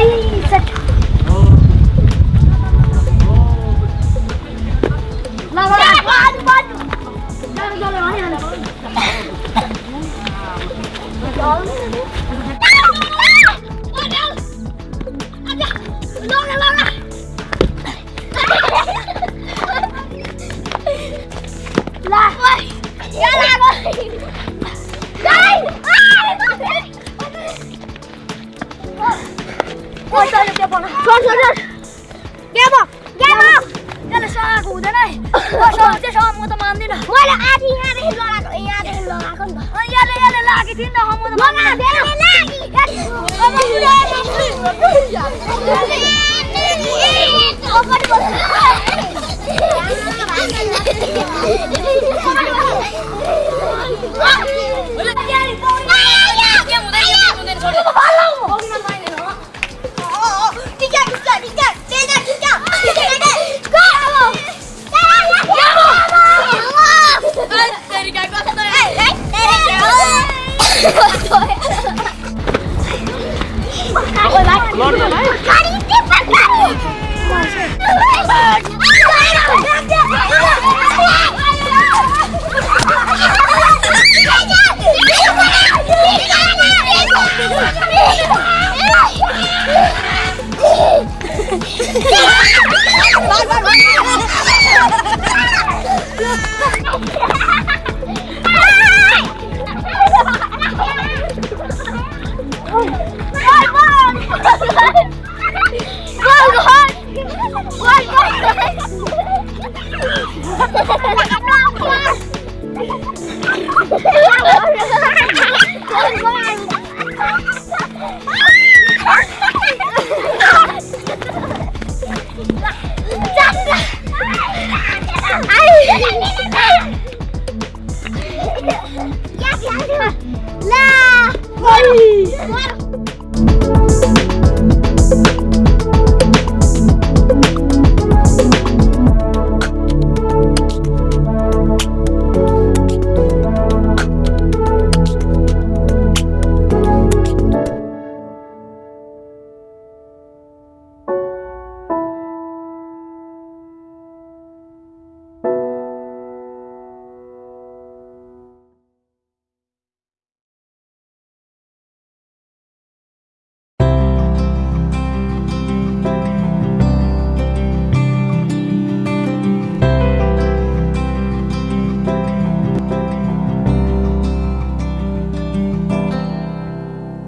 Why are you ओइ चल त्यहाँ पर्न सर सर सर ग्याब ग्याब त्यसले सघाएको हुँदैन है सर म त मान्दिनँ मैले आधी यहाँदेखि लगाएको यहाँदेखि लगाएको नि त यसले यसले लागेको थिएँ नि त म त मान्दिनँ Ôi, bác Cari tiếp Bye.